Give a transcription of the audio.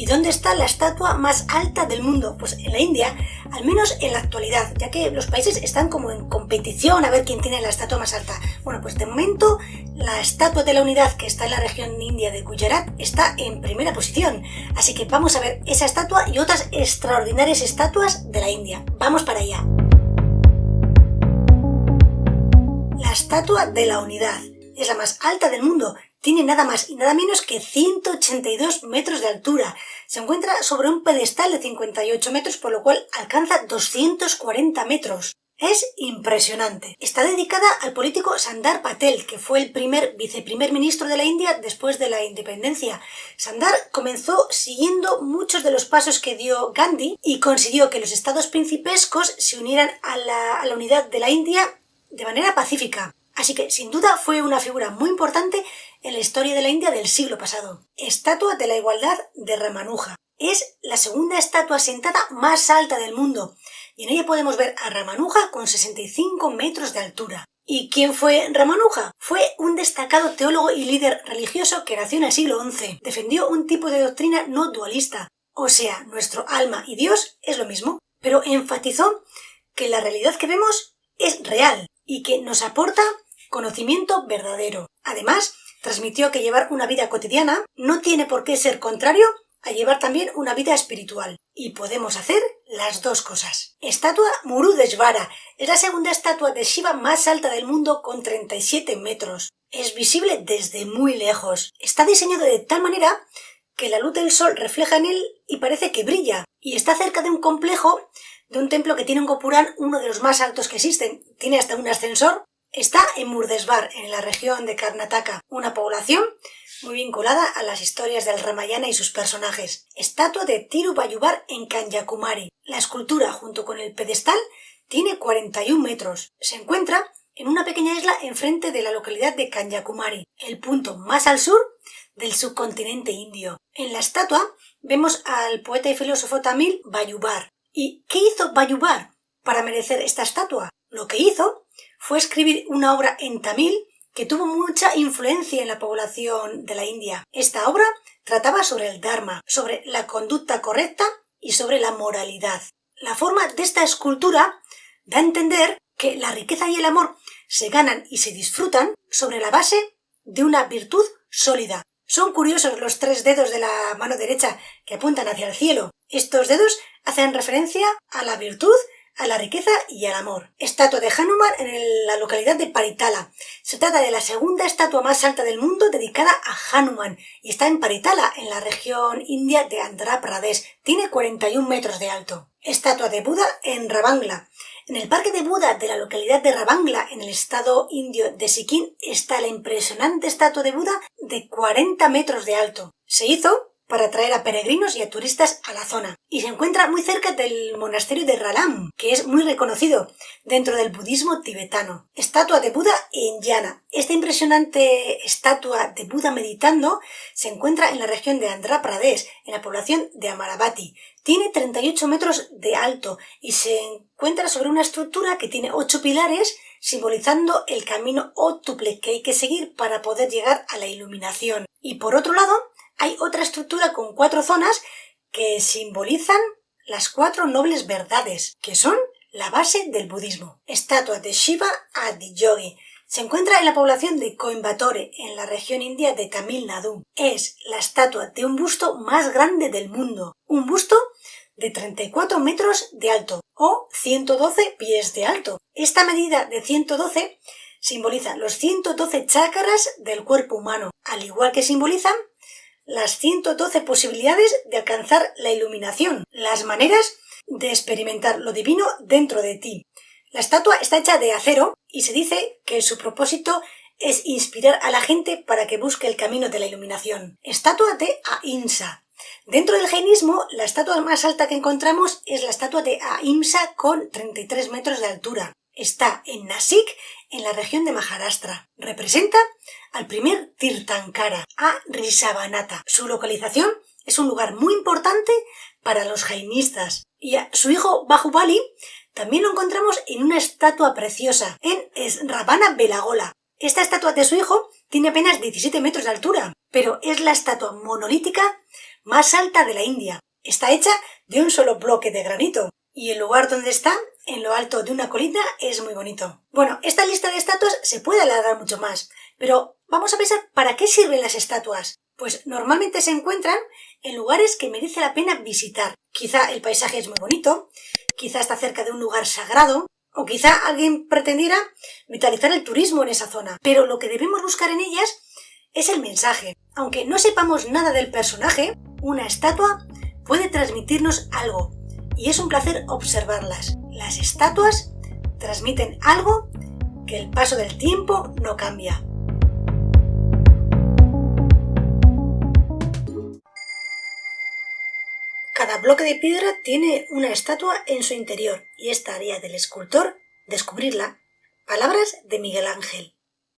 ¿Y dónde está la estatua más alta del mundo? Pues en la India, al menos en la actualidad, ya que los países están como en competición a ver quién tiene la estatua más alta. Bueno, pues de momento la estatua de la unidad que está en la región india de Gujarat está en primera posición. Así que vamos a ver esa estatua y otras extraordinarias estatuas de la India. Vamos para allá. La estatua de la unidad es la más alta del mundo tiene nada más y nada menos que 182 metros de altura. Se encuentra sobre un pedestal de 58 metros, por lo cual alcanza 240 metros. Es impresionante. Está dedicada al político Sandar Patel, que fue el primer viceprimer ministro de la India después de la independencia. Sandar comenzó siguiendo muchos de los pasos que dio Gandhi y consiguió que los estados principescos se unieran a la, a la unidad de la India de manera pacífica. Así que sin duda fue una figura muy importante en la historia de la India del siglo pasado. Estatua de la Igualdad de Ramanuja. Es la segunda estatua sentada más alta del mundo y en ella podemos ver a Ramanuja con 65 metros de altura. ¿Y quién fue Ramanuja? Fue un destacado teólogo y líder religioso que nació en el siglo XI. Defendió un tipo de doctrina no dualista, o sea, nuestro alma y Dios es lo mismo, pero enfatizó que la realidad que vemos es real y que nos aporta conocimiento verdadero. Además, transmitió que llevar una vida cotidiana no tiene por qué ser contrario a llevar también una vida espiritual. Y podemos hacer las dos cosas. Estatua Murudeshvara es la segunda estatua de Shiva más alta del mundo con 37 metros. Es visible desde muy lejos. Está diseñado de tal manera que la luz del sol refleja en él y parece que brilla. Y está cerca de un complejo de un templo que tiene un gopurán uno de los más altos que existen. Tiene hasta un ascensor Está en Murdesvar, en la región de Karnataka, una población muy vinculada a las historias del Ramayana y sus personajes. Estatua de Tirupayubar en Kanyakumari. La escultura, junto con el pedestal, tiene 41 metros. Se encuentra en una pequeña isla enfrente de la localidad de Kanyakumari, el punto más al sur del subcontinente indio. En la estatua vemos al poeta y filósofo tamil Bayubar. ¿Y qué hizo Bayubar para merecer esta estatua? Lo que hizo fue escribir una obra en tamil que tuvo mucha influencia en la población de la India. Esta obra trataba sobre el Dharma, sobre la conducta correcta y sobre la moralidad. La forma de esta escultura da a entender que la riqueza y el amor se ganan y se disfrutan sobre la base de una virtud sólida. Son curiosos los tres dedos de la mano derecha que apuntan hacia el cielo. Estos dedos hacen referencia a la virtud a la riqueza y al amor. Estatua de Hanuman en la localidad de Paritala. Se trata de la segunda estatua más alta del mundo dedicada a Hanuman y está en Paritala, en la región india de Andhra Pradesh. Tiene 41 metros de alto. Estatua de Buda en Rabangla. En el parque de Buda de la localidad de Rabangla, en el estado indio de Sikkim, está la impresionante estatua de Buda de 40 metros de alto. Se hizo para atraer a peregrinos y a turistas a la zona. Y se encuentra muy cerca del monasterio de Ralam, que es muy reconocido dentro del budismo tibetano. Estatua de Buda en Yana. Esta impresionante estatua de Buda meditando se encuentra en la región de Andhra Pradesh, en la población de Amaravati. Tiene 38 metros de alto y se encuentra sobre una estructura que tiene 8 pilares simbolizando el camino ótuple que hay que seguir para poder llegar a la iluminación. Y por otro lado, hay otra estructura con cuatro zonas que simbolizan las cuatro nobles verdades, que son la base del budismo. Estatua de Shiva Adiyogi. Se encuentra en la población de Coimbatore, en la región india de Tamil Nadu. Es la estatua de un busto más grande del mundo. Un busto de 34 metros de alto o 112 pies de alto. Esta medida de 112 simboliza los 112 chakras del cuerpo humano, al igual que simbolizan las 112 posibilidades de alcanzar la iluminación, las maneras de experimentar lo divino dentro de ti. La estatua está hecha de acero y se dice que su propósito es inspirar a la gente para que busque el camino de la iluminación. Estatua de Ahimsa. Dentro del jainismo, la estatua más alta que encontramos es la estatua de Ahimsa con 33 metros de altura. Está en Nasik, en la región de Maharashtra. Representa al primer Tirtankara, a Rishabhanata. Su localización es un lugar muy importante para los jainistas. Y a su hijo Bahubali también lo encontramos en una estatua preciosa, en Ravana Belagola. Esta estatua de su hijo tiene apenas 17 metros de altura. pero es la estatua monolítica más alta de la India. Está hecha de un solo bloque de granito. Y el lugar donde está, en lo alto de una colina, es muy bonito. Bueno, esta lista de estatuas se puede alargar mucho más, pero vamos a pensar para qué sirven las estatuas. Pues normalmente se encuentran en lugares que merece la pena visitar. Quizá el paisaje es muy bonito, quizá está cerca de un lugar sagrado, o quizá alguien pretendiera vitalizar el turismo en esa zona. Pero lo que debemos buscar en ellas es el mensaje. Aunque no sepamos nada del personaje, una estatua puede transmitirnos algo y es un placer observarlas. Las estatuas transmiten algo que el paso del tiempo no cambia. Cada bloque de piedra tiene una estatua en su interior y es tarea del escultor descubrirla. Palabras de Miguel Ángel.